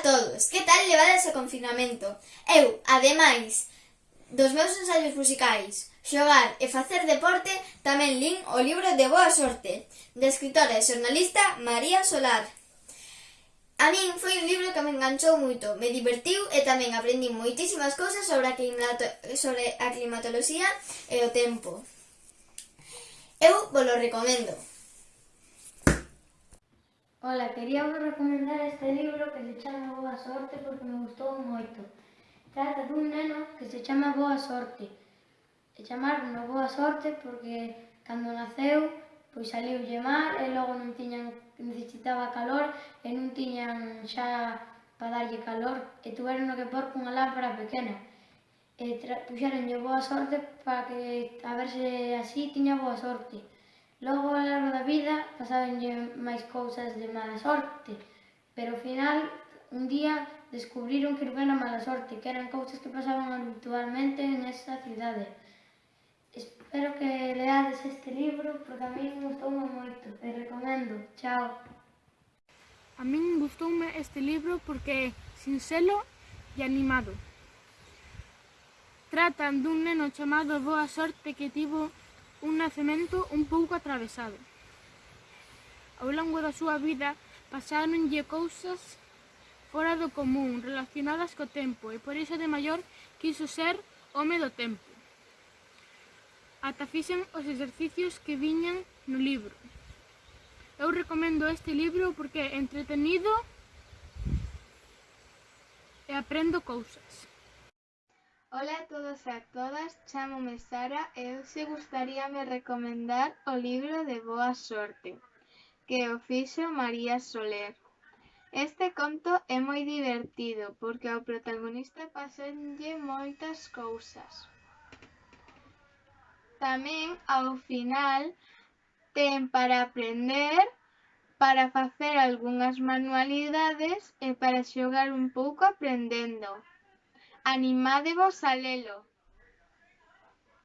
a todos, que tal levades o confinamento? Eu, ademais dos meus ensaios musicais, xogar e facer deporte, tamén lin o libro de Boa Sorte, de escritora e xornalista María Solar. A min foi un libro que me enganchou moito, me divertiu e tamén aprendi moitísimas cousas sobre a, climato sobre a climatoloxía e o tempo. Eu vos lo recomendo. Ola, quería vos recomendar este libro que se chama Boa Sorte porque me gustou moito. Trata dun neno que se chama Boa Sorte. E chamaron Boa Sorte porque cando naceu, pois saliulle mar e logo non tiñan, necesitaba calor e non tiñan xa para darlle calor e tuveron que pôr cunha lámpara pequena. E eh, puxeronlle boa sorte para que a verse así tiña boa sorte. Logo, ao largo da vida, pasáronlle máis cousas de mala sorte, pero ao final, un día, descubriron que non era mala sorte, que eran cousas que pasaban habitualmente en esa cidade. Espero que leades este libro, porque a mí gustoume moito, e recomendo. Chao! A min gustoume este libro porque é sinxelo e animado. Tratan dun neno chamado Boa Sorte que tivo un nacemento un pouco atravesado. Ao longo da súa vida pasáronlle cousas fora do común relacionadas co tempo e por iso de maior quiso ser home do tempo. Ata fixen os exercicios que viñan no libro. Eu recomendo este libro porque é entretenido e aprendo cousas. Ola a todos e a todas, chamome Sara e hoxe gustaríame recomendar o libro de Boa Sorte, que o fixo María Soler. Este conto é moi divertido porque ao protagonista pasenlle moitas cousas. Tamén ao final ten para aprender, para facer algunhas manualidades e para xogar un pouco aprendendo. Animádevos a lelo.